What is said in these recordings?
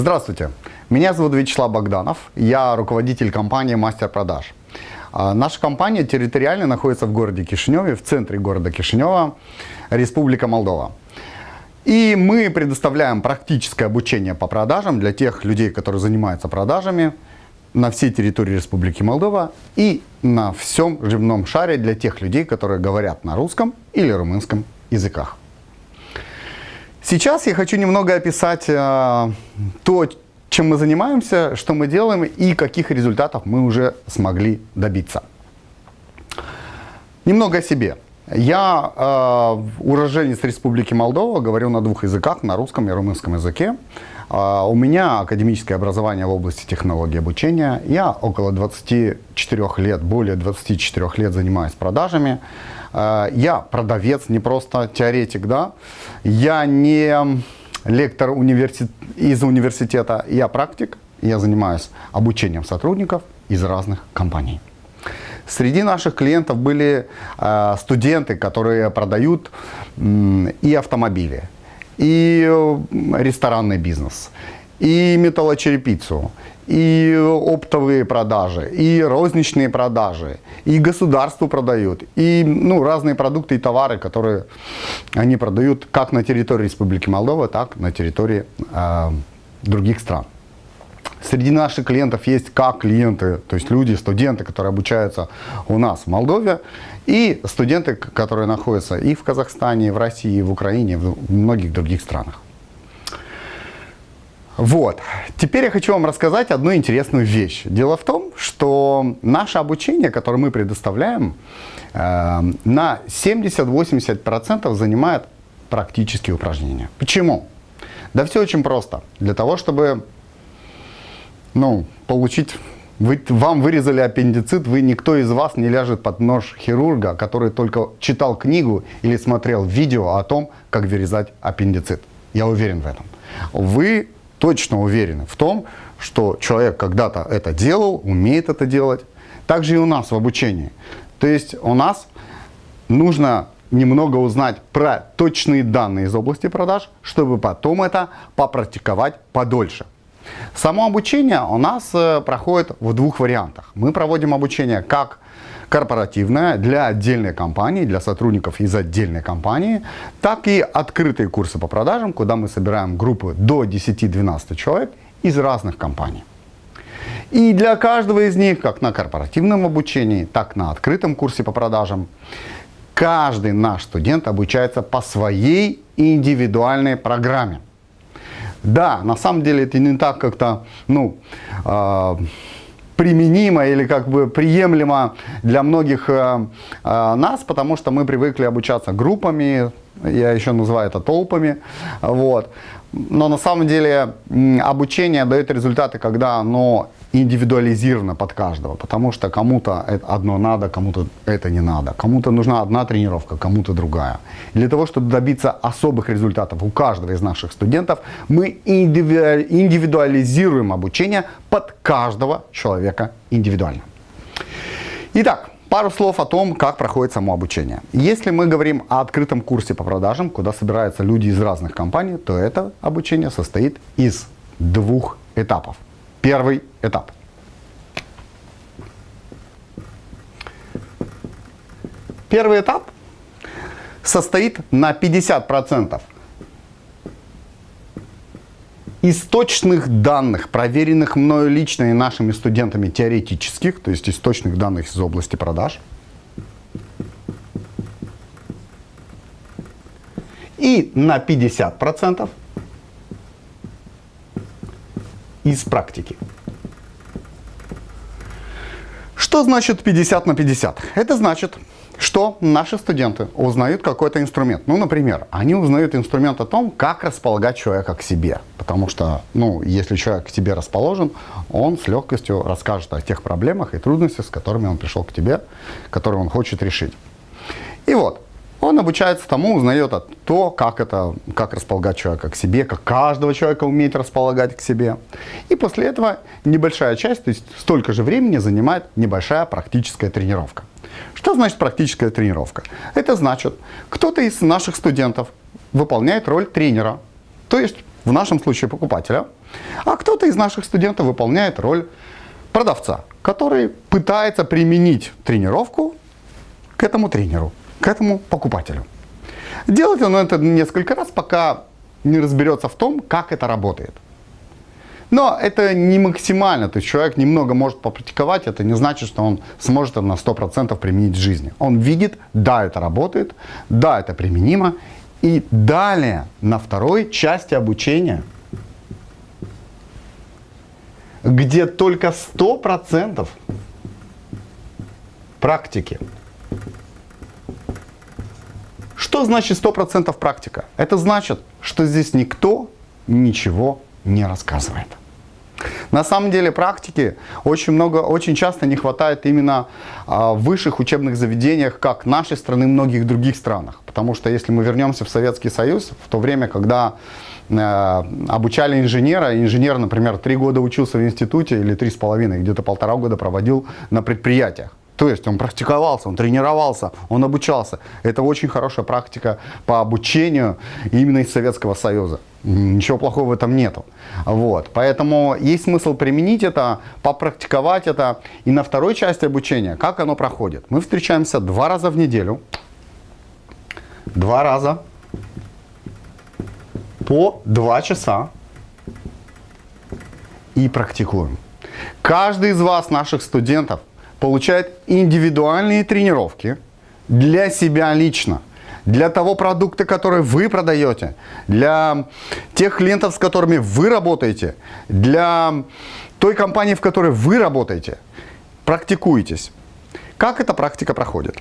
Здравствуйте, меня зовут Вячеслав Богданов, я руководитель компании «Мастер продаж». А, наша компания территориально находится в городе Кишиневе, в центре города Кишинева, Республика Молдова. И мы предоставляем практическое обучение по продажам для тех людей, которые занимаются продажами на всей территории Республики Молдова и на всем земном шаре для тех людей, которые говорят на русском или румынском языках. Сейчас я хочу немного описать э, то, чем мы занимаемся, что мы делаем и каких результатов мы уже смогли добиться. Немного о себе. Я э, уроженец Республики Молдова, говорю на двух языках, на русском и румынском языке. Э, у меня академическое образование в области технологии обучения. Я около 24 лет, более 24 лет занимаюсь продажами. Э, я продавец, не просто теоретик, да. Я не лектор университет, из университета, я практик. Я занимаюсь обучением сотрудников из разных компаний. Среди наших клиентов были э, студенты, которые продают и автомобили, и э, ресторанный бизнес, и металлочерепицу, и оптовые продажи, и розничные продажи, и государству продают, и ну, разные продукты и товары, которые они продают как на территории Республики Молдова, так на территории э, других стран. Среди наших клиентов есть как клиенты, то есть люди, студенты, которые обучаются у нас в Молдове, и студенты, которые находятся и в Казахстане, и в России, и в Украине, и в многих других странах. Вот. Теперь я хочу вам рассказать одну интересную вещь. Дело в том, что наше обучение, которое мы предоставляем, э, на 70-80% занимает практические упражнения. Почему? Да все очень просто. Для того, чтобы ну, получить... Вы, вам вырезали аппендицит, вы никто из вас не ляжет под нож хирурга, который только читал книгу или смотрел видео о том, как вырезать аппендицит. Я уверен в этом. Вы точно уверены в том, что человек когда-то это делал, умеет это делать. Также и у нас в обучении. То есть у нас нужно немного узнать про точные данные из области продаж, чтобы потом это попрактиковать подольше. Само обучение у нас э, проходит в двух вариантах. Мы проводим обучение как корпоративная для отдельной компании, для сотрудников из отдельной компании, так и открытые курсы по продажам, куда мы собираем группы до 10-12 человек из разных компаний. И для каждого из них, как на корпоративном обучении, так на открытом курсе по продажам, каждый наш студент обучается по своей индивидуальной программе. Да, на самом деле это не так как-то, ну, э, применимо или как бы приемлемо для многих э, э, нас, потому что мы привыкли обучаться группами, я еще называю это толпами, вот. Но на самом деле обучение дает результаты, когда оно индивидуализировано под каждого, потому что кому-то одно надо, кому-то это не надо. Кому-то нужна одна тренировка, кому-то другая. Для того, чтобы добиться особых результатов у каждого из наших студентов, мы индивидуализируем обучение под каждого человека индивидуально. Итак, Пару слов о том, как проходит само обучение. Если мы говорим о открытом курсе по продажам, куда собираются люди из разных компаний, то это обучение состоит из двух этапов. Первый этап. Первый этап состоит на 50% источных данных, проверенных мною лично и нашими студентами теоретических, то есть источных данных из области продаж. И на 50% из практики. Что значит 50 на 50? Это значит, что наши студенты узнают какой-то инструмент. Ну, например, они узнают инструмент о том, как располагать человека к себе. Потому что, ну, если человек к тебе расположен, он с легкостью расскажет о тех проблемах и трудностях, с которыми он пришел к тебе, которые он хочет решить. И вот, он обучается тому, узнает то, как, это, как располагать человека к себе, как каждого человека уметь располагать к себе. И после этого небольшая часть, то есть столько же времени занимает небольшая практическая тренировка. Что значит практическая тренировка? Это значит, кто-то из наших студентов выполняет роль тренера. То есть в нашем случае покупателя, а кто-то из наших студентов выполняет роль продавца, который пытается применить тренировку к этому тренеру, к этому покупателю. Делать он это несколько раз, пока не разберется в том, как это работает. Но это не максимально, то есть человек немного может попрактиковать, это не значит, что он сможет это на 100% применить в жизни. Он видит, да, это работает, да, это применимо. И далее, на второй части обучения, где только 100% практики. Что значит 100% практика? Это значит, что здесь никто ничего не рассказывает. На самом деле практики очень много, очень часто не хватает именно а, в высших учебных заведениях, как нашей страны, многих других странах. Потому что если мы вернемся в Советский Союз, в то время, когда э, обучали инженера, инженер, например, три года учился в институте или три с половиной, где-то полтора года проводил на предприятиях. То есть он практиковался, он тренировался, он обучался. Это очень хорошая практика по обучению именно из Советского Союза. Ничего плохого в этом нету. Вот. Поэтому есть смысл применить это, попрактиковать это. И на второй части обучения, как оно проходит? Мы встречаемся два раза в неделю. Два раза по два часа и практикуем. Каждый из вас, наших студентов, получает индивидуальные тренировки для себя лично, для того продукта, который вы продаете, для тех клиентов, с которыми вы работаете, для той компании, в которой вы работаете. Практикуйтесь. Как эта практика проходит?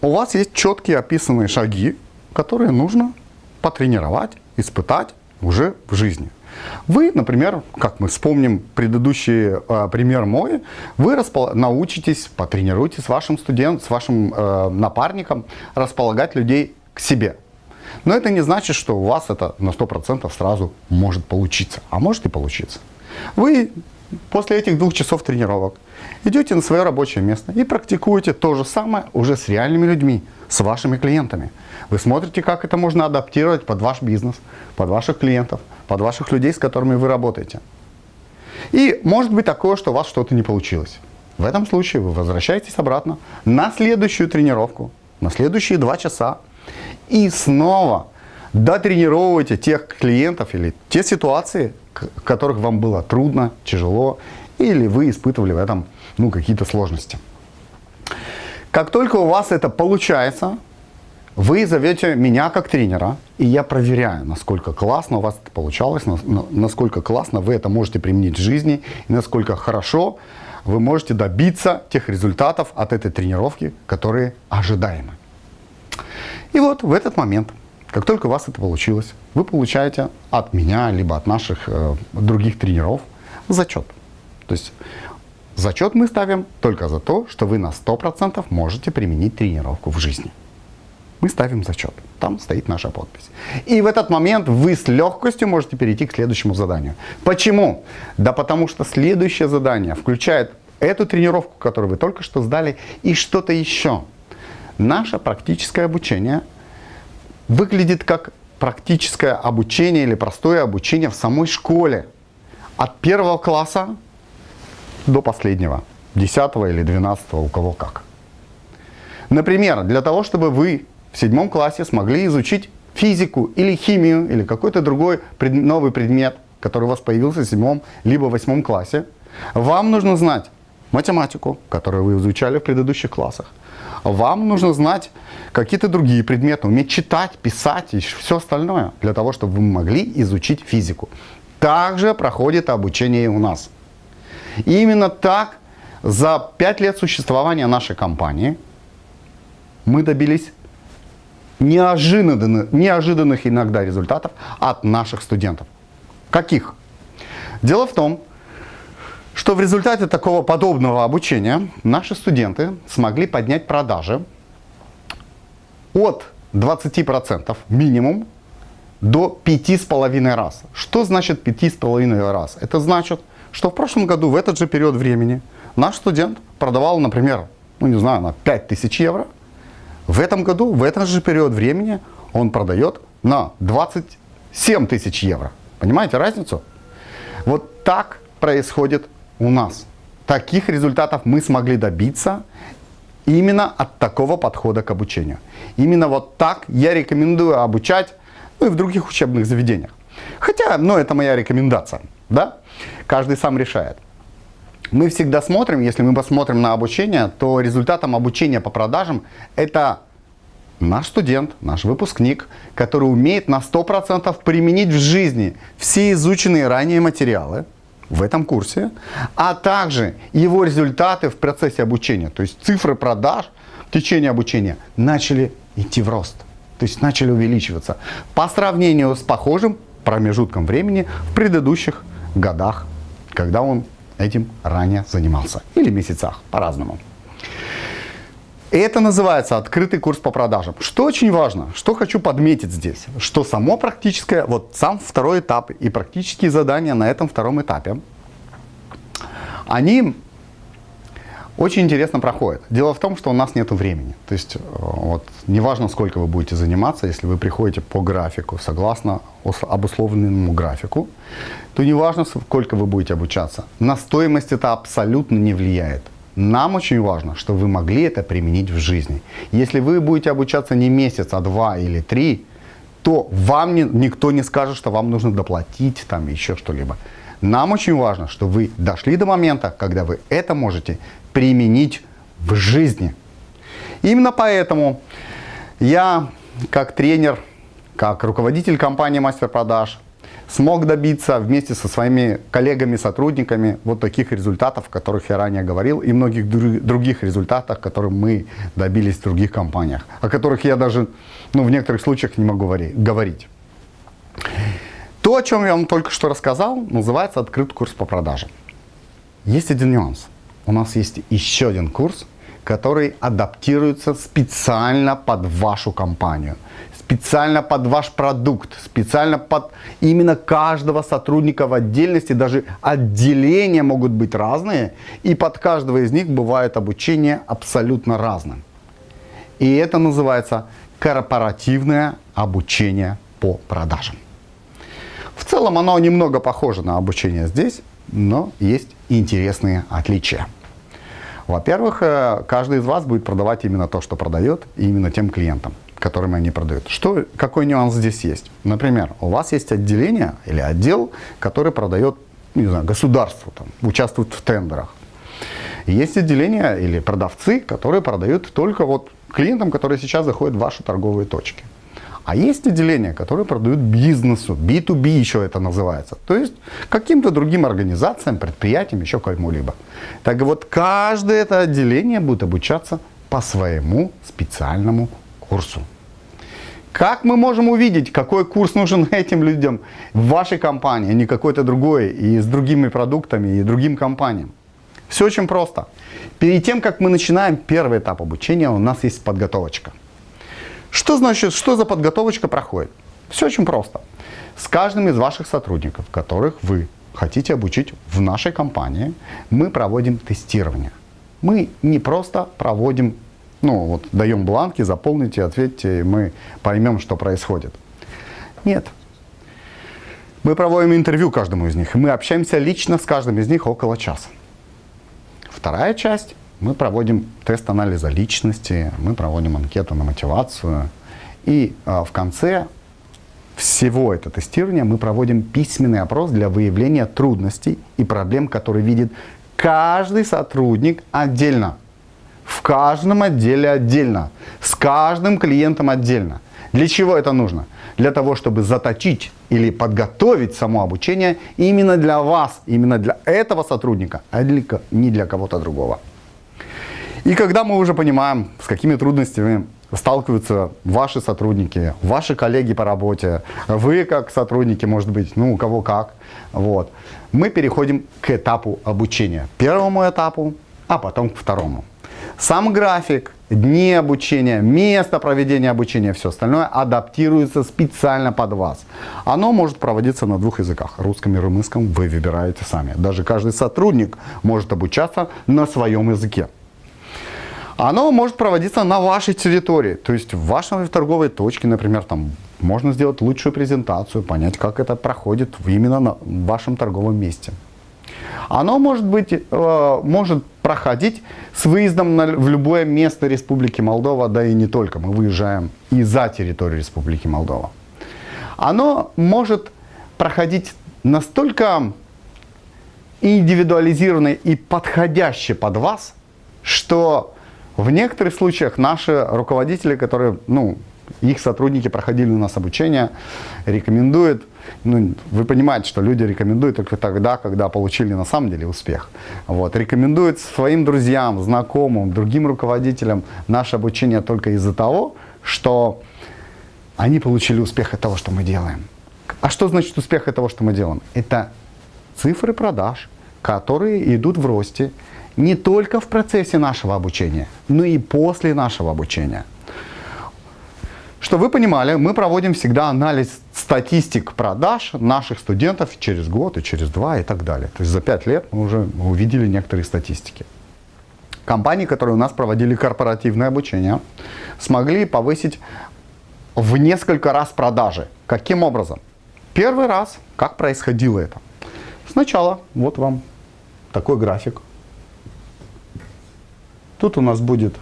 У вас есть четкие описанные шаги, которые нужно потренировать, испытать уже в жизни. Вы, например, как мы вспомним предыдущий э, пример мой, вы научитесь, потренируйте с вашим студентом, с вашим э, напарником располагать людей к себе. Но это не значит, что у вас это на 100% сразу может получиться, а может и получиться. Вы после этих двух часов тренировок идете на свое рабочее место и практикуете то же самое уже с реальными людьми, с вашими клиентами. Вы смотрите, как это можно адаптировать под ваш бизнес, под ваших клиентов, под ваших людей, с которыми вы работаете. И может быть такое, что у вас что-то не получилось. В этом случае вы возвращаетесь обратно на следующую тренировку, на следующие два часа и снова дотренировываете тех клиентов или те ситуации, в которых вам было трудно, тяжело, или вы испытывали в этом ну, какие-то сложности. Как только у вас это получается, вы зовете меня как тренера, и я проверяю, насколько классно у вас это получалось, насколько классно вы это можете применить в жизни, и насколько хорошо вы можете добиться тех результатов от этой тренировки, которые ожидаемы. И вот в этот момент, как только у вас это получилось, вы получаете от меня, либо от наших э, других тренеров зачет. То есть зачет мы ставим только за то, что вы на 100% можете применить тренировку в жизни мы ставим зачет. Там стоит наша подпись. И в этот момент вы с легкостью можете перейти к следующему заданию. Почему? Да потому что следующее задание включает эту тренировку, которую вы только что сдали, и что-то еще. Наше практическое обучение выглядит как практическое обучение или простое обучение в самой школе. От первого класса до последнего, 10 или 12, у кого как. Например, для того, чтобы вы в седьмом классе смогли изучить физику или химию, или какой-то другой пред, новый предмет, который у вас появился в седьмом либо восьмом классе, вам нужно знать математику, которую вы изучали в предыдущих классах. Вам нужно знать какие-то другие предметы, уметь читать, писать и все остальное, для того, чтобы вы могли изучить физику. Также проходит обучение у нас. И именно так за пять лет существования нашей компании мы добились неожиданных, неожиданных иногда результатов от наших студентов. Каких? Дело в том, что в результате такого подобного обучения наши студенты смогли поднять продажи от 20% минимум до 5,5 раз. Что значит 5,5 раз? Это значит, что в прошлом году в этот же период времени наш студент продавал, например, ну не знаю, на 5000 евро – в этом году, в этот же период времени, он продает на 20 7 тысяч евро. Понимаете разницу? Вот так происходит у нас. Таких результатов мы смогли добиться именно от такого подхода к обучению. Именно вот так я рекомендую обучать ну, и в других учебных заведениях. Хотя, ну, это моя рекомендация, да? Каждый сам решает. Мы всегда смотрим, если мы посмотрим на обучение, то результатом обучения по продажам это наш студент, наш выпускник, который умеет на 100% применить в жизни все изученные ранее материалы в этом курсе, а также его результаты в процессе обучения, то есть цифры продаж в течение обучения начали идти в рост, то есть начали увеличиваться по сравнению с похожим промежутком времени в предыдущих годах, когда он этим ранее занимался, или месяцах, по-разному. Это называется открытый курс по продажам. Что очень важно, что хочу подметить здесь, что само практическое, вот сам второй этап и практические задания на этом втором этапе, они очень интересно проходят. Дело в том, что у нас нет времени. То есть, э, вот, неважно, сколько вы будете заниматься, если вы приходите по графику, согласно обусловленному графику, то неважно, сколько вы будете обучаться. На стоимость это абсолютно не влияет. Нам очень важно, чтобы вы могли это применить в жизни. Если вы будете обучаться не месяц, а два или три, то вам не, никто не скажет, что вам нужно доплатить там еще что-либо. Нам очень важно, чтобы вы дошли до момента, когда вы это можете применить в жизни. Именно поэтому я, как тренер, как руководитель компании «Мастер продаж», смог добиться вместе со своими коллегами-сотрудниками вот таких результатов, о которых я ранее говорил, и многих других результатах, которые мы добились в других компаниях, о которых я даже ну, в некоторых случаях не могу говорить. То, о чем я вам только что рассказал, называется открытый курс по продажам. Есть один нюанс. У нас есть еще один курс, который адаптируется специально под вашу компанию – специально под ваш продукт, специально под именно каждого сотрудника в отдельности, даже отделения могут быть разные, и под каждого из них бывает обучение абсолютно разным. И это называется корпоративное обучение по продажам. В целом оно немного похоже на обучение здесь, но есть интересные отличия. Во-первых, э, каждый из вас будет продавать именно то, что продает, и именно тем клиентам которым они продают. Что, какой нюанс здесь есть? Например, у вас есть отделение или отдел, который продает не знаю, государству, там, участвует в тендерах. Есть отделения или продавцы, которые продают только вот клиентам, которые сейчас заходят в ваши торговые точки. А есть отделения, которые продают бизнесу, B2B еще это называется. То есть каким-то другим организациям, предприятиям, еще кому-либо. Так вот, каждое это отделение будет обучаться по своему специальному курсу. Как мы можем увидеть, какой курс нужен этим людям в вашей компании, а не какой-то другой, и с другими продуктами, и другим компаниям? Все очень просто. Перед тем, как мы начинаем первый этап обучения, у нас есть подготовочка. Что значит, что за подготовочка проходит? Все очень просто. С каждым из ваших сотрудников, которых вы хотите обучить в нашей компании, мы проводим тестирование. Мы не просто проводим ну, вот даем бланки, заполните, ответьте, и мы поймем, что происходит. Нет. Мы проводим интервью каждому из них, и мы общаемся лично с каждым из них около часа. Вторая часть. Мы проводим тест анализа личности, мы проводим анкету на мотивацию. И а, в конце всего этого тестирования мы проводим письменный опрос для выявления трудностей и проблем, которые видит каждый сотрудник отдельно в каждом отделе отдельно, с каждым клиентом отдельно. Для чего это нужно? Для того, чтобы заточить или подготовить само обучение именно для вас, именно для этого сотрудника, а не для кого-то другого. И когда мы уже понимаем, с какими трудностями сталкиваются ваши сотрудники, ваши коллеги по работе, вы как сотрудники, может быть, ну у кого как, вот, мы переходим к этапу обучения. Первому этапу, а потом к второму. Сам график, дни обучения, место проведения обучения, все остальное адаптируется специально под вас. Оно может проводиться на двух языках, русском и румынском, вы выбираете сами. Даже каждый сотрудник может обучаться на своем языке. Оно может проводиться на вашей территории, то есть в вашей торговой точке, например, там можно сделать лучшую презентацию, понять, как это проходит именно на вашем торговом месте. Оно может, быть, э, может проходить с выездом на, в любое место Республики Молдова, да и не только. Мы выезжаем и за территорию Республики Молдова. Оно может проходить настолько индивидуализированно и подходяще под вас, что в некоторых случаях наши руководители, которые, ну, их сотрудники проходили у нас обучение, рекомендуют, ну, вы понимаете, что люди рекомендуют только тогда, когда получили на самом деле успех. Вот, рекомендуют своим друзьям, знакомым, другим руководителям наше обучение только из-за того, что они получили успех от того, что мы делаем. А что значит успех от того, что мы делаем? Это цифры продаж, которые идут в росте не только в процессе нашего обучения, но и после нашего обучения. Что вы понимали, мы проводим всегда анализ статистик продаж наших студентов через год и через два и так далее. То есть за пять лет мы уже увидели некоторые статистики. Компании, которые у нас проводили корпоративное обучение, смогли повысить в несколько раз продажи. Каким образом? Первый раз, как происходило это? Сначала, вот вам такой график. Тут у нас будет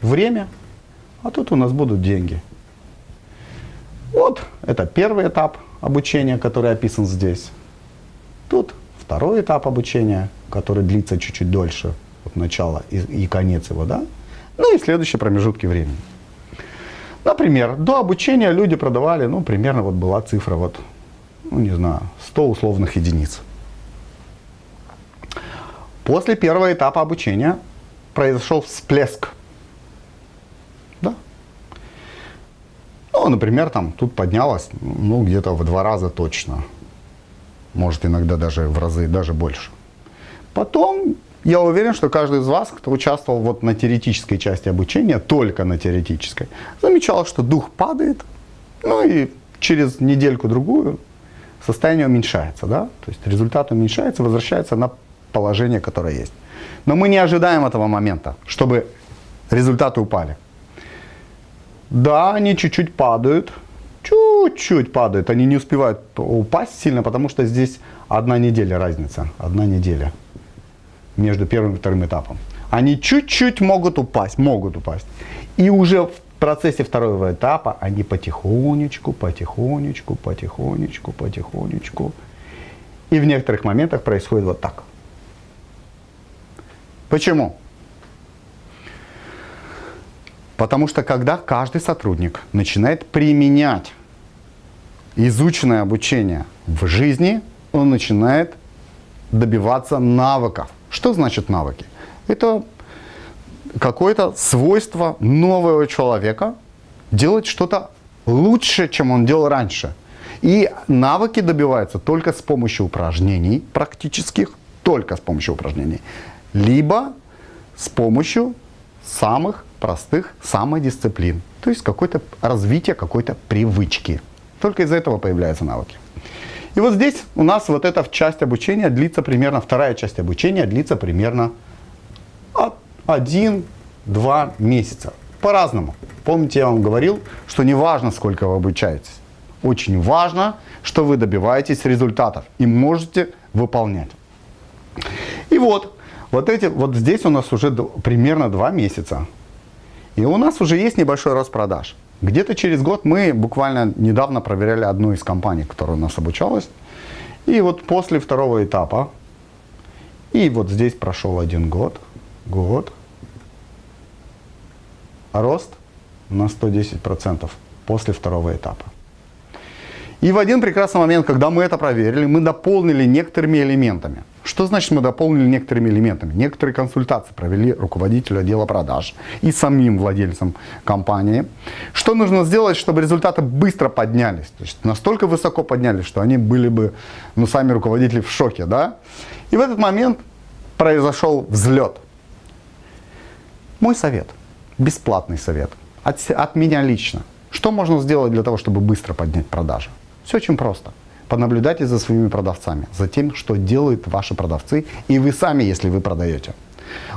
время, а тут у нас будут деньги. Вот это первый этап обучения, который описан здесь. Тут второй этап обучения, который длится чуть-чуть дольше, вот начало и, и конец его, да? Ну и следующие промежутки времени. Например, до обучения люди продавали, ну, примерно вот была цифра, вот, ну, не знаю, 100 условных единиц. После первого этапа обучения произошел всплеск. Да. Ну, например, там тут поднялось, ну, где-то в два раза точно. Может, иногда даже в разы, даже больше. Потом я уверен, что каждый из вас, кто участвовал вот на теоретической части обучения, только на теоретической, замечал, что дух падает, ну и через недельку-другую состояние уменьшается, да? То есть результат уменьшается, возвращается на положение, которое есть. Но мы не ожидаем этого момента, чтобы результаты упали. Да, они чуть-чуть падают, чуть-чуть падают, они не успевают упасть сильно, потому что здесь одна неделя разница, одна неделя между первым и вторым этапом. Они чуть-чуть могут упасть, могут упасть. И уже в процессе второго этапа они потихонечку, потихонечку, потихонечку, потихонечку. И в некоторых моментах происходит вот так. Почему? Потому что когда каждый сотрудник начинает применять изученное обучение в жизни, он начинает добиваться навыков. Что значит навыки? Это какое-то свойство нового человека делать что-то лучше, чем он делал раньше. И навыки добиваются только с помощью упражнений практических, только с помощью упражнений, либо с помощью самых простых самодисциплин, то есть какое-то развитие какой-то привычки. Только из-за этого появляются навыки. И вот здесь у нас вот эта часть обучения длится примерно, вторая часть обучения длится примерно от 1-2 месяца. По-разному. Помните, я вам говорил, что не важно, сколько вы обучаетесь. Очень важно, что вы добиваетесь результатов и можете выполнять. И вот, вот, эти, вот здесь у нас уже примерно 2 месяца. И у нас уже есть небольшой рост продаж. Где-то через год мы буквально недавно проверяли одну из компаний, которая у нас обучалась. И вот после второго этапа, и вот здесь прошел один год, год, рост на 110% после второго этапа. И в один прекрасный момент, когда мы это проверили, мы дополнили некоторыми элементами. Что значит мы дополнили некоторыми элементами? Некоторые консультации провели руководителю отдела продаж и самим владельцам компании. Что нужно сделать, чтобы результаты быстро поднялись? То есть настолько высоко поднялись, что они были бы, ну, сами руководители в шоке, да? И в этот момент произошел взлет. Мой совет, бесплатный совет, от, от меня лично. Что можно сделать для того, чтобы быстро поднять продажи? Все очень просто. Понаблюдайте за своими продавцами, за тем, что делают ваши продавцы, и вы сами, если вы продаете.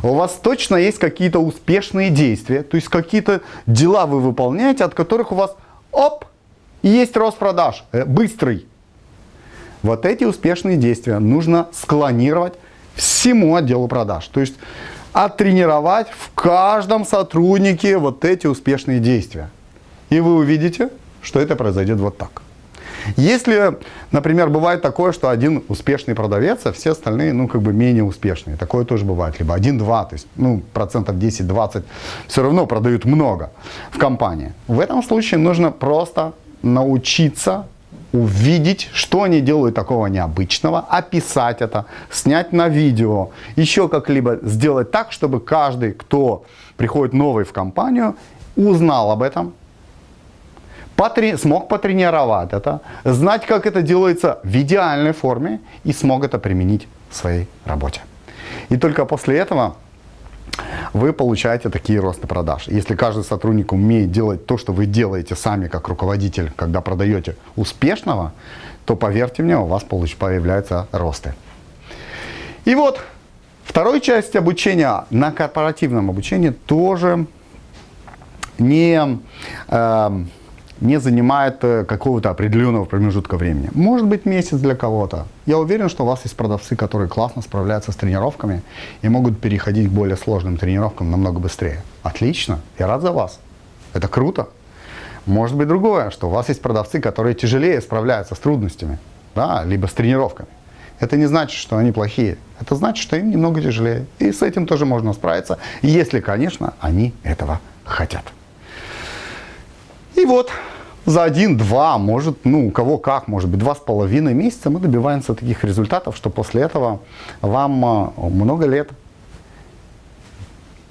У вас точно есть какие-то успешные действия, то есть какие-то дела вы выполняете, от которых у вас оп, есть рост продаж, э, быстрый. Вот эти успешные действия нужно склонировать всему отделу продаж. То есть оттренировать в каждом сотруднике вот эти успешные действия. И вы увидите, что это произойдет вот так. Если, например, бывает такое, что один успешный продавец, а все остальные, ну, как бы менее успешные. Такое тоже бывает. Либо один-два, то есть, ну, процентов 10-20 все равно продают много в компании. В этом случае нужно просто научиться увидеть, что они делают такого необычного, описать это, снять на видео, еще как-либо сделать так, чтобы каждый, кто приходит новый в компанию, узнал об этом, потре смог потренировать это, знать, как это делается в идеальной форме и смог это применить в своей работе. И только после этого вы получаете такие росты продаж. Если каждый сотрудник умеет делать то, что вы делаете сами как руководитель, когда продаете успешного, то поверьте мне, у вас появляются росты. И вот второй часть обучения на корпоративном обучении тоже не... Э, не занимает э, какого-то определенного промежутка времени. Может быть месяц для кого-то. Я уверен, что у вас есть продавцы, которые классно справляются с тренировками и могут переходить к более сложным тренировкам намного быстрее. Отлично, я рад за вас. Это круто. Может быть другое, что у вас есть продавцы, которые тяжелее справляются с трудностями, да, либо с тренировками. Это не значит, что они плохие. Это значит, что им немного тяжелее. И с этим тоже можно справиться, если, конечно, они этого хотят. И вот за один-два, может, ну, у кого как, может быть, два с половиной месяца мы добиваемся таких результатов, что после этого вам а, много лет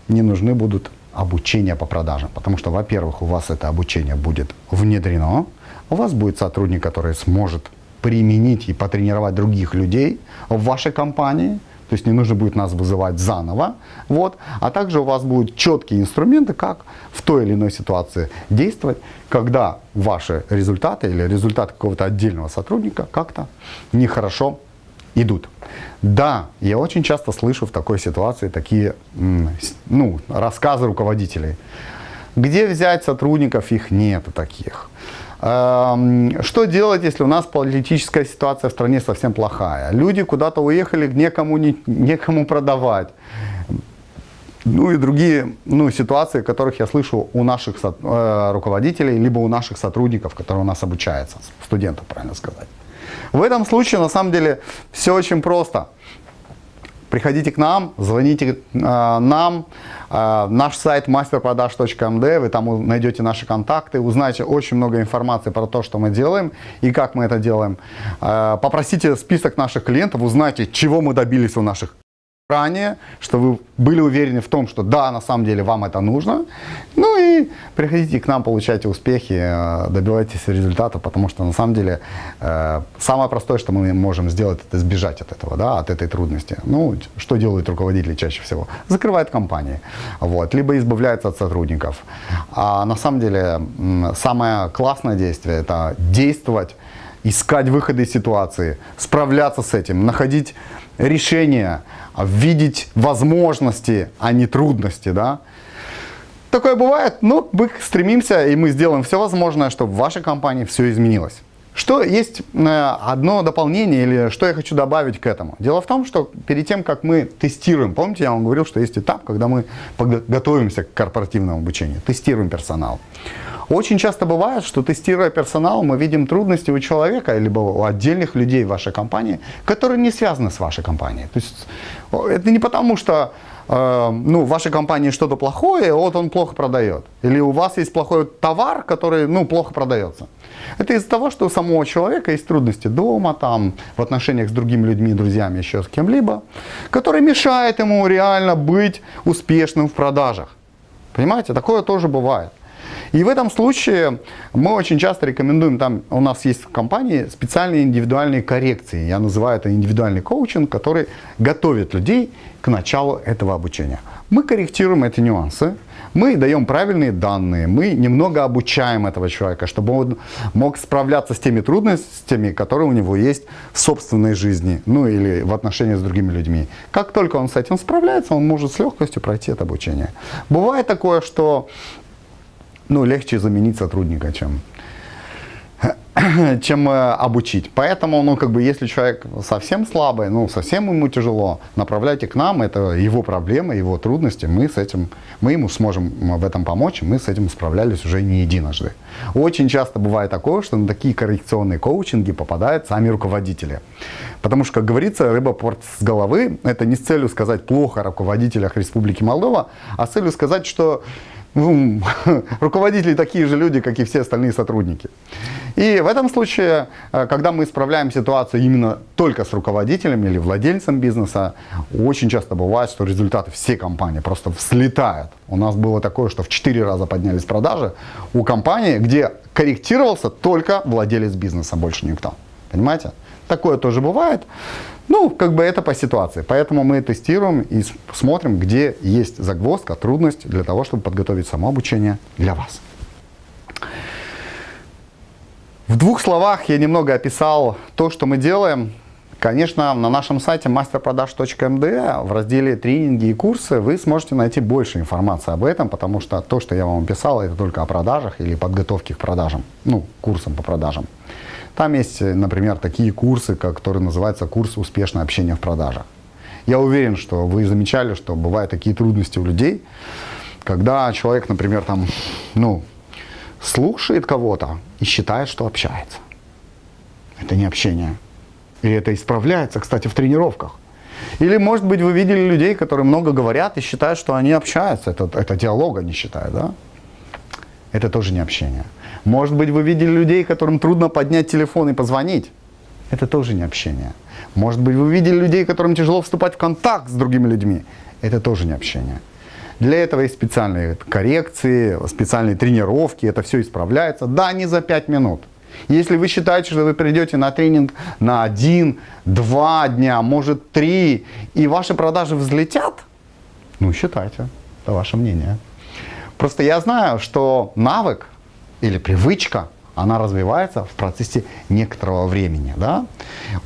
не нужны будут обучения по продажам. Потому что, во-первых, у вас это обучение будет внедрено, у вас будет сотрудник, который сможет применить и потренировать других людей в вашей компании, то есть не нужно будет нас вызывать заново. Вот. А также у вас будут четкие инструменты, как в той или иной ситуации действовать, когда ваши результаты или результаты какого-то отдельного сотрудника как-то нехорошо идут. Да, я очень часто слышу в такой ситуации такие ну, рассказы руководителей. Где взять сотрудников? Их нету таких. Эм, что делать, если у нас политическая ситуация в стране совсем плохая? Люди куда-то уехали, некому, не, некому продавать. Ну и другие ну, ситуации, которых я слышу у наших э, руководителей, либо у наших сотрудников, которые у нас обучаются, студентов, правильно сказать. В этом случае, на самом деле, все очень просто. Приходите к нам, звоните э, нам, э, наш сайт masterprodaж.md, вы там найдете наши контакты, узнаете очень много информации про то, что мы делаем и как мы это делаем. Э, попросите список наших клиентов, узнайте, чего мы добились у наших ранее, что вы были уверены в том, что да, на самом деле вам это нужно. Ну и приходите к нам, получайте успехи, э, добивайтесь результата, потому что на самом деле э, самое простое, что мы можем сделать, это сбежать от этого, да, от этой трудности. Ну, что делают руководители чаще всего? Закрывают компании, вот, либо избавляются от сотрудников. А на самом деле самое классное действие – это действовать, искать выходы из ситуации, справляться с этим, находить решения, видеть возможности, а не трудности, да. Такое бывает, но мы стремимся и мы сделаем все возможное, чтобы в вашей компании все изменилось. Что есть э, одно дополнение или что я хочу добавить к этому? Дело в том, что перед тем, как мы тестируем, помните, я вам говорил, что есть этап, когда мы готовимся к корпоративному обучению, тестируем персонал. Очень часто бывает, что тестируя персонал, мы видим трудности у человека, либо у отдельных людей в вашей компании, которые не связаны с вашей компанией. То есть это не потому, что э, ну, в вашей компании что-то плохое, вот он плохо продает. Или у вас есть плохой товар, который ну, плохо продается. Это из-за того, что у самого человека есть трудности дома, там, в отношениях с другими людьми, друзьями, еще с кем-либо, которые мешают ему реально быть успешным в продажах. Понимаете, такое тоже бывает. И в этом случае мы очень часто рекомендуем, там у нас есть в компании специальные индивидуальные коррекции. Я называю это индивидуальный коучинг, который готовит людей к началу этого обучения. Мы корректируем эти нюансы, мы даем правильные данные, мы немного обучаем этого человека, чтобы он мог справляться с теми трудностями, которые у него есть в собственной жизни, ну или в отношении с другими людьми. Как только он с этим справляется, он может с легкостью пройти это обучение. Бывает такое, что ну, легче заменить сотрудника, чем чем э, обучить. Поэтому, ну, как бы, если человек совсем слабый, ну, совсем ему тяжело, направляйте к нам, это его проблемы, его трудности, мы с этим, мы ему сможем в этом помочь, мы с этим справлялись уже не единожды. Очень часто бывает такое, что на такие коррекционные коучинги попадают сами руководители. Потому что, как говорится, рыба порт с головы, это не с целью сказать плохо о руководителях Республики Молдова, а с целью сказать, что ну, руководители такие же люди, как и все остальные сотрудники. И в этом случае, э, когда мы исправляем ситуацию именно только с руководителем или владельцем бизнеса, очень часто бывает, что результаты всей компании просто взлетают. У нас было такое, что в 4 раза поднялись продажи у компании, где корректировался только владелец бизнеса, больше никто. Понимаете? Такое тоже бывает. Ну, как бы это по ситуации. Поэтому мы тестируем и смотрим, где есть загвоздка, трудность для того, чтобы подготовить само обучение для вас. В двух словах я немного описал то, что мы делаем. Конечно, на нашем сайте masterprodaж.md в разделе «Тренинги и курсы» вы сможете найти больше информации об этом, потому что то, что я вам описал, это только о продажах или подготовке к продажам, ну, курсам по продажам. Там есть, например, такие курсы, которые называются курс «Успешное общение в продажах». Я уверен, что вы замечали, что бывают такие трудности у людей, когда человек, например, там, ну, слушает кого-то и считает, что общается. Это не общение. И это исправляется, кстати, в тренировках. Или, может быть, вы видели людей, которые много говорят и считают, что они общаются. Это, это диалог они считают, да? Это тоже не общение. Может быть, вы видели людей, которым трудно поднять телефон и позвонить. Это тоже не общение. Может быть, вы видели людей, которым тяжело вступать в контакт с другими людьми. Это тоже не общение. Для этого есть специальные коррекции, специальные тренировки, это все исправляется. Да, не за 5 минут. Если вы считаете, что вы придете на тренинг на один, два дня, может три, и ваши продажи взлетят, ну считайте, это ваше мнение. Просто я знаю, что навык или привычка, она развивается в процессе некоторого времени. Да?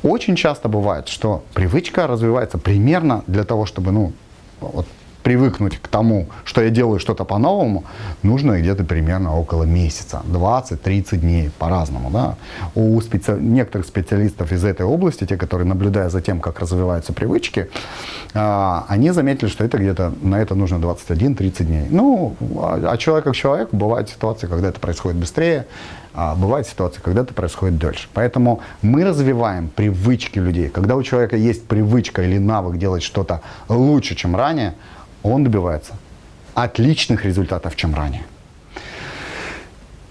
Очень часто бывает, что привычка развивается примерно для того, чтобы ну, вот, привыкнуть к тому, что я делаю что-то по-новому, нужно где-то примерно около месяца, 20-30 дней, по-разному. Да? У специ... некоторых специалистов из этой области, те, которые наблюдают за тем, как развиваются привычки, а, они заметили, что это где-то на это нужно 21-30 дней. Ну, а, а человек как человек, бывают ситуации, когда это происходит быстрее, а бывают ситуации, когда это происходит дольше. Поэтому мы развиваем привычки людей. Когда у человека есть привычка или навык делать что-то лучше, чем ранее, он добивается отличных результатов, чем ранее.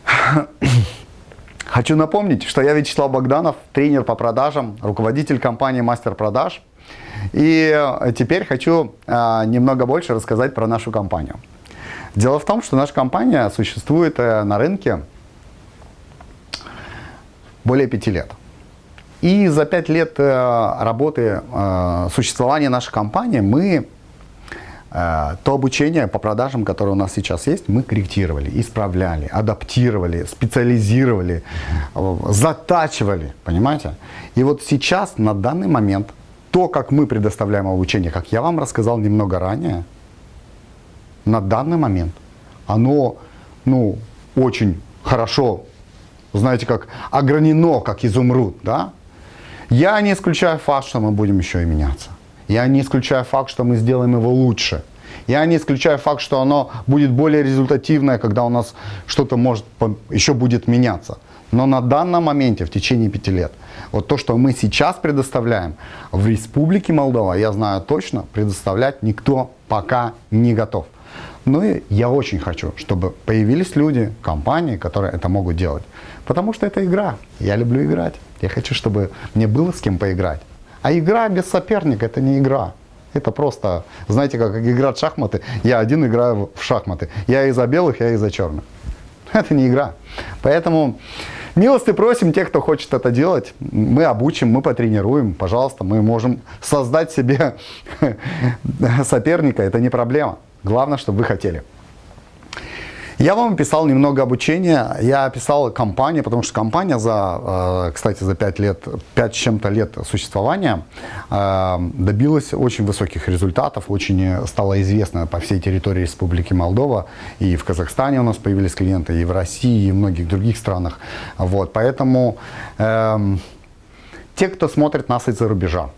Хочу напомнить, что я Вячеслав Богданов, тренер по продажам, руководитель компании «Мастер продаж». И теперь хочу а, немного больше рассказать про нашу компанию. Дело в том, что наша компания существует э, на рынке более пяти лет. И за пять лет э, работы, э, существования нашей компании мы Э, то обучение по продажам, которое у нас сейчас есть, мы корректировали, исправляли, адаптировали, специализировали, э, затачивали, понимаете? И вот сейчас, на данный момент, то, как мы предоставляем обучение, как я вам рассказал немного ранее, на данный момент, оно, ну, очень хорошо, знаете, как огранено, как изумруд, да? Я не исключаю факт, что мы будем еще и меняться. Я не исключаю факт, что мы сделаем его лучше. Я не исключаю факт, что оно будет более результативное, когда у нас что-то может еще будет меняться. Но на данном моменте, в течение пяти лет, вот то, что мы сейчас предоставляем в Республике Молдова, я знаю точно, предоставлять никто пока не готов. Ну и я очень хочу, чтобы появились люди, компании, которые это могут делать. Потому что это игра. Я люблю играть. Я хочу, чтобы мне было с кем поиграть. А игра без соперника – это не игра. Это просто, знаете, как играть в шахматы. Я один играю в шахматы. Я и за белых, я и за черных. Это не игра. Поэтому милости просим тех, кто хочет это делать. Мы обучим, мы потренируем. Пожалуйста, мы можем создать себе соперника. Это не проблема. Главное, чтобы вы хотели. Я вам описал немного обучения, я описал компанию, потому что компания за, э, кстати, за 5 лет, 5 с чем-то лет существования э, добилась очень высоких результатов, очень стала известна по всей территории Республики Молдова, и в Казахстане у нас появились клиенты, и в России, и в многих других странах. Вот, поэтому э, те, кто смотрит нас из-за рубежа,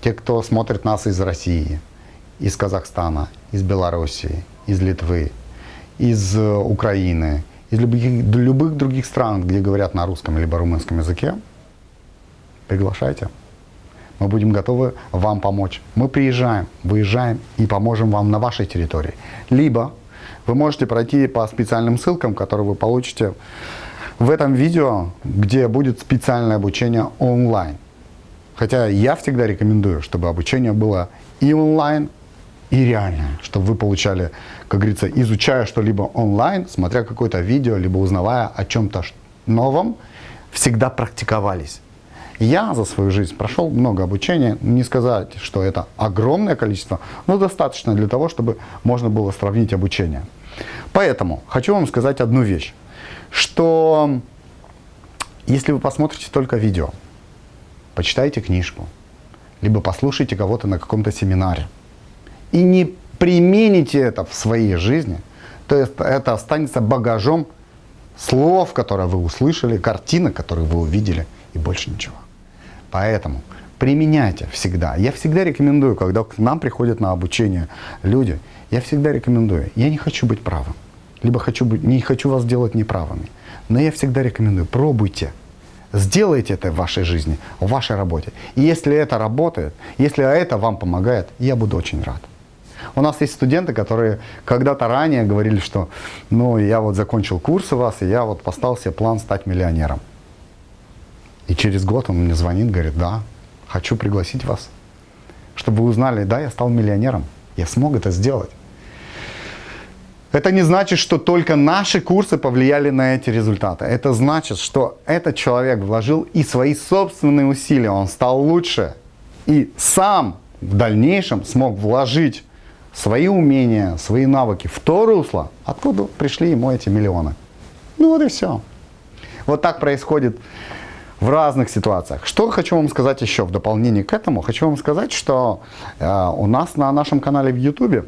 те, кто смотрит нас из России, из Казахстана, из Белоруссии, из Литвы, из э, Украины, из любых, любых других стран, где говорят на русском либо румынском языке, приглашайте. Мы будем готовы вам помочь. Мы приезжаем, выезжаем и поможем вам на вашей территории. Либо вы можете пройти по специальным ссылкам, которые вы получите в этом видео, где будет специальное обучение онлайн. Хотя я всегда рекомендую, чтобы обучение было и онлайн, и реальное, чтобы вы получали, как говорится, изучая что-либо онлайн, смотря какое-то видео, либо узнавая о чем-то новом, всегда практиковались. Я за свою жизнь прошел много обучения, не сказать, что это огромное количество, но достаточно для того, чтобы можно было сравнить обучение. Поэтому хочу вам сказать одну вещь, что если вы посмотрите только видео, почитайте книжку, либо послушайте кого-то на каком-то семинаре, и не примените это в своей жизни, то есть это останется багажом слов, которые вы услышали, картинок, которые вы увидели, и больше ничего. Поэтому применяйте всегда. Я всегда рекомендую, когда к нам приходят на обучение люди, я всегда рекомендую, я не хочу быть правым, либо хочу быть, не хочу вас делать неправыми, но я всегда рекомендую, пробуйте. Сделайте это в вашей жизни, в вашей работе. И если это работает, если это вам помогает, я буду очень рад. У нас есть студенты, которые когда-то ранее говорили, что ну я вот закончил курс у вас, и я вот поставил себе план стать миллионером. И через год он мне звонит, говорит, да, хочу пригласить вас, чтобы вы узнали, да, я стал миллионером, я смог это сделать. Это не значит, что только наши курсы повлияли на эти результаты. Это значит, что этот человек вложил и свои собственные усилия, он стал лучше. И сам в дальнейшем смог вложить свои умения, свои навыки в то русло, откуда пришли ему эти миллионы. Ну вот и все. Вот так происходит в разных ситуациях. Что хочу вам сказать еще в дополнение к этому? Хочу вам сказать, что э, у нас на нашем канале в YouTube, э,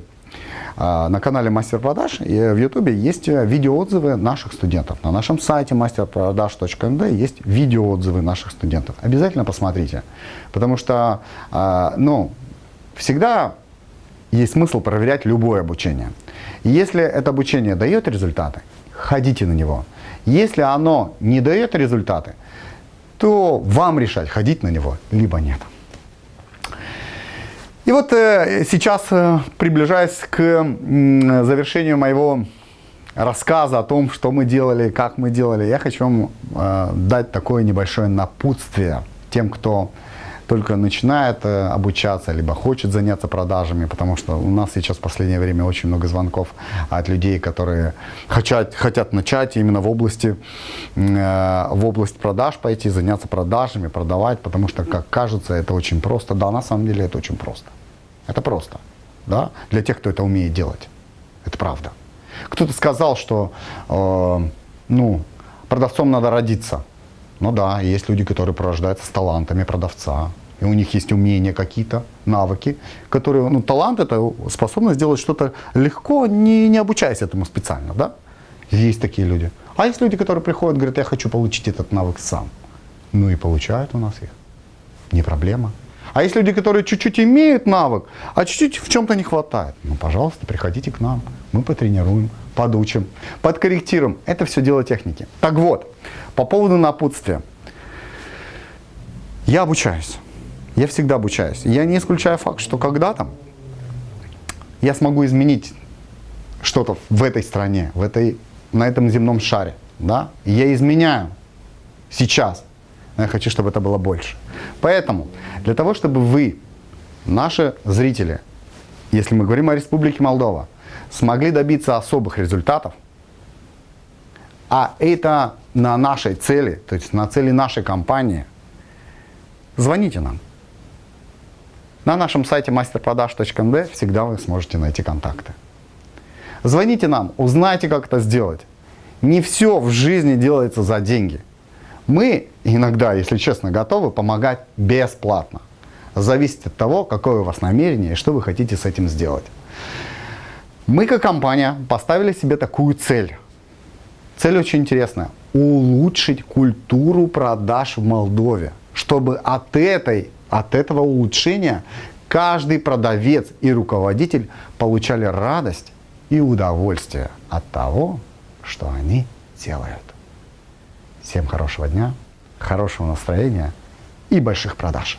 на канале Мастер Продаж и в YouTube есть видеоотзывы наших студентов. На нашем сайте masterproдаж.md есть видеоотзывы наших студентов. Обязательно посмотрите, потому что, э, ну, всегда есть смысл проверять любое обучение. Если это обучение дает результаты, ходите на него. Если оно не дает результаты, то вам решать, ходить на него, либо нет. И вот э, сейчас, э, приближаясь к завершению моего рассказа о том, что мы делали, как мы делали, я хочу вам э, дать такое небольшое напутствие тем, кто только начинает э, обучаться, либо хочет заняться продажами, потому что у нас сейчас в последнее время очень много звонков от людей, которые хотят, хотят начать именно в области, э, в область продаж пойти, заняться продажами, продавать, потому что, как кажется, это очень просто. Да, на самом деле это очень просто. Это просто, да, для тех, кто это умеет делать. Это правда. Кто-то сказал, что, э, ну, продавцом надо родиться. Ну да, есть люди, которые пророждаются с талантами продавца, и у них есть умения какие-то, навыки, которые, ну, талант это способность сделать что-то легко, не, не обучаясь этому специально, да? Есть такие люди. А есть люди, которые приходят, говорят, я хочу получить этот навык сам. Ну и получают у нас их. Не проблема. А есть люди, которые чуть-чуть имеют навык, а чуть-чуть в чем-то не хватает. Ну, пожалуйста, приходите к нам. Мы потренируем, подучим, подкорректируем. Это все дело техники. Так вот, по поводу напутствия. Я обучаюсь. Я всегда обучаюсь. Я не исключаю факт, что когда-то я смогу изменить что-то в этой стране, в этой, на этом земном шаре. Да? Я изменяю сейчас. Но я хочу, чтобы это было больше. Поэтому, для того, чтобы вы, наши зрители, если мы говорим о Республике Молдова, смогли добиться особых результатов, а это на нашей цели, то есть на цели нашей компании, звоните нам. На нашем сайте masterprodaж.md всегда вы сможете найти контакты. Звоните нам, узнайте, как это сделать. Не все в жизни делается за деньги. Мы иногда, если честно, готовы помогать бесплатно. Зависит от того, какое у вас намерение и что вы хотите с этим сделать. Мы как компания поставили себе такую цель. Цель очень интересная. Улучшить культуру продаж в Молдове. Чтобы от, этой, от этого улучшения каждый продавец и руководитель получали радость и удовольствие от того, что они делают. Всем хорошего дня, хорошего настроения и больших продаж.